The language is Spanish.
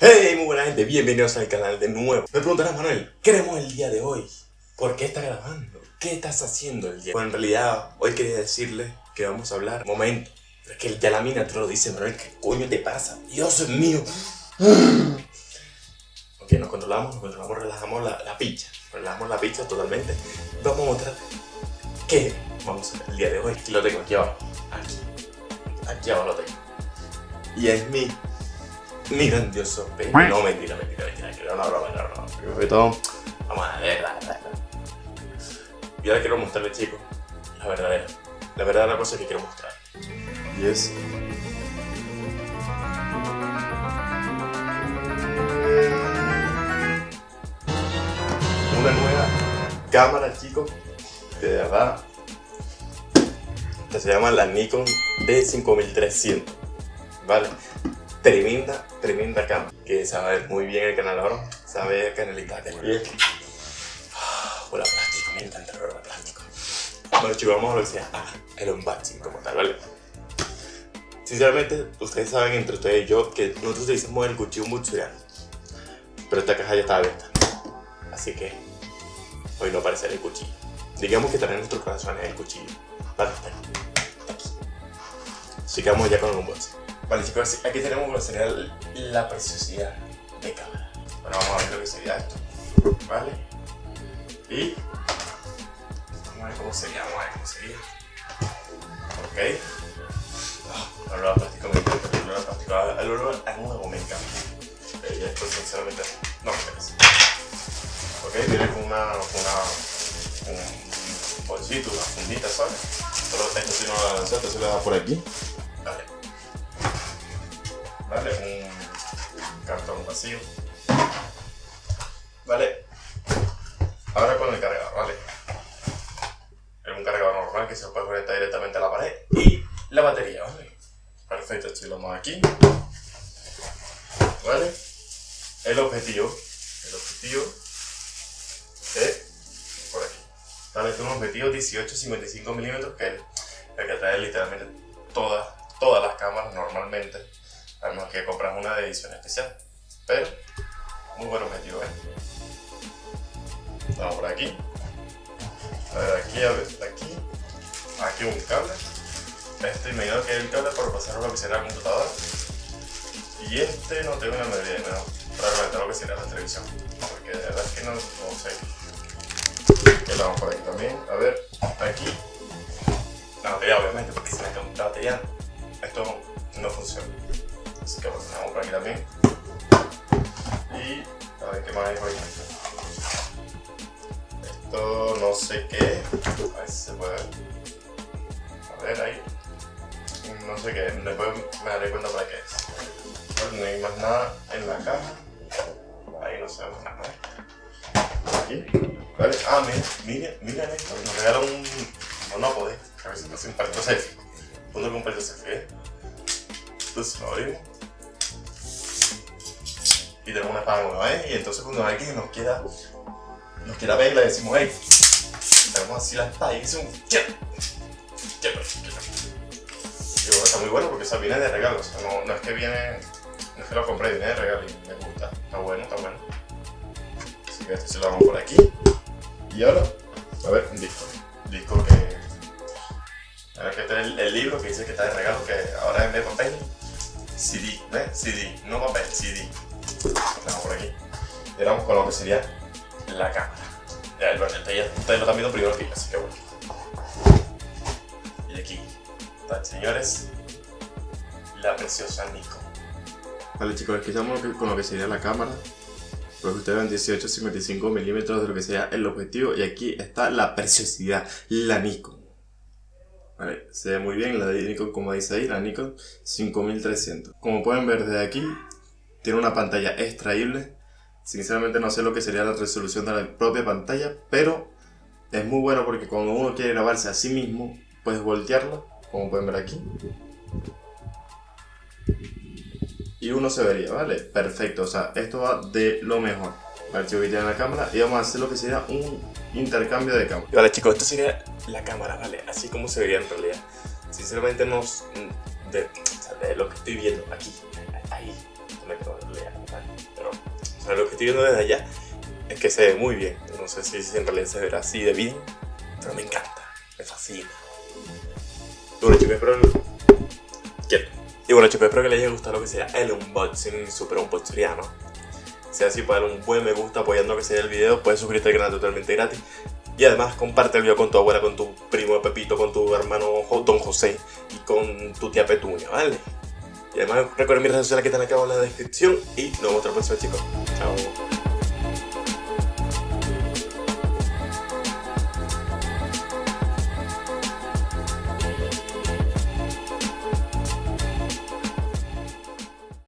Hey, muy buena gente, bienvenidos al canal de nuevo. Me preguntarás, Manuel, ¿qué haremos el día de hoy? ¿Por qué estás grabando? ¿Qué estás haciendo el día? Bueno, en realidad, hoy quería decirle que vamos a hablar. Momento, es que ya la mina te lo dice, Manuel, ¿qué coño te pasa? Dios mío. Ok, nos controlamos, nos controlamos, relajamos la, la picha. Relajamos la picha totalmente. Vamos a mostrar qué vamos a hacer el día de hoy. Aquí lo tengo, aquí abajo. Aquí. Aquí abajo lo tengo. Y es mi mi grandioso pene. No, mentira, mentira, mentira, que era una broma, era una broma. Primero que todo, vamos a ver, la verdad. Y ahora quiero mostrarle, chicos, la verdadera. La verdadera cosa que quiero mostrar. Y es... Una nueva cámara, chicos, que de verdad que se llama la Nikon D5300, ¿vale? Tremenda, tremenda cámara. Que sabe muy bien el canal ahora, sabe canalidad de bien. Ah, huele a plástico, me encanta el olor plástico. Bueno chicos, vamos a lo que sea ah, el unboxing como tal, ¿vale? Sinceramente, ustedes saben entre ustedes y yo que nosotros utilizamos el cuchillo mucho ya. Pero esta caja ya está abierta. Así que hoy no aparece el cuchillo. Digamos que también nuestros corazones el cuchillo. Vale, está aquí. Vamos ya con el unboxing. Vale chicos, aquí tenemos lo que sería la preciosidad de cámara. Bueno, vamos a ver lo que sería esto. ¿Vale? Y vamos a ver cómo sería, vamos a ver cómo sería. Ok. Oh, el olor a plástico me encanta, el a nuevo me encanta. Y esto sinceramente no me interesa. Ok, viene con una, con una un bolsito, una fundita, ¿sabes? Pero esto si no lo lanzaste, se lo da por aquí. ¿Vale? Un cartón vacío. ¿Vale? Ahora con el cargador, ¿vale? Es un cargador normal que se puede conectar directamente a la pared y la batería, ¿vale? Perfecto, vamos aquí. ¿Vale? El objetivo, el objetivo es por aquí. ¿Vale? Este es un objetivo 18-55 milímetros que es el que trae literalmente todas, todas las cámaras normalmente a menos que compras una de edición especial. Pero, muy buen objetivo, ¿eh? Vamos por aquí. A ver, aquí, a ver, aquí. Aquí un cable. Este imagino que es el cable para pasar lo que será la computadora. Y este no tengo una medida, no, para conectar lo que sería la televisión. Porque de verdad es que no, no sé. Que lo vamos por aquí también. A ver, aquí. La batería, obviamente, porque si me la batería, esto no funciona. Así que lo tenemos por aquí también. Y a ver qué más hay por. Esto no sé qué. A ver si se puede ver. A ver ahí. No sé qué. Después me daré cuenta para qué es. no hay más nada en la caja. Ahí no se ve nada. Aquí. Vale. Ah, mira, mira esto. Nos regalan un monópodo. A ver si nos palito selfie. Punto con selfie, ¿eh? Entonces abrimos y tenemos una espada nueva, ¿eh? Y entonces cuando alguien nos quiera, nos quiera ver, le decimos, hey, tenemos así la espada y un quiero, quiero. Y bueno, está muy bueno porque o viene de regalo, o sea, no, no, es que viene, no es que lo compré, viene de regalo y me gusta, está bueno, está bueno. Así que esto se lo damos por aquí. Y ahora, a ver, un disco, un disco que... Ahora que este es el, el libro que dice que está de regalo, que ahora en vez de papel, CD, ¿ves? CD, no papel, CD. Vamos por aquí. Y vamos con lo que sería la cámara. Ya, el ustedes lo están viendo primero que así que bueno. Y aquí está, señores, la preciosa Nikon. Vale chicos, aquí estamos con lo que sería la cámara. Pues ustedes ven 18 55 milímetros de lo que sería el objetivo y aquí está la preciosidad, la Nikon. Vale, se ve muy bien la de Nikon como dice ahí, la Nikon 5300. Como pueden ver desde aquí, tiene una pantalla extraíble. Sinceramente no sé lo que sería la resolución de la propia pantalla, pero es muy bueno porque cuando uno quiere grabarse a sí mismo, puedes voltearlo, como pueden ver aquí. Y uno se vería, ¿vale? Perfecto, o sea, esto va de lo mejor. Vale, chicos, aquí tienen la cámara y vamos a hacer lo que sería un intercambio de cámara. Vale, chicos, esto sería la cámara, ¿vale? Así como se vería en realidad. Sinceramente, no, de, de lo que estoy viendo aquí, ahí, me quedo estoy viendo desde allá, es que se ve muy bien. No sé si en realidad se verá así de bien, pero me encanta, me fascina. Y bueno chicos, espero que les haya gustado lo que sea el unboxing super unboxeriano. Si así, para darle un buen me gusta apoyando que sea el video, puedes suscribirte al canal totalmente gratis. Y además comparte el video con tu abuela, con tu primo Pepito, con tu hermano Don José y con tu tía Petunia, ¿vale? Además recuerden mis redes sociales que están acá en la descripción y nos vemos otra próxima chicos. Chao.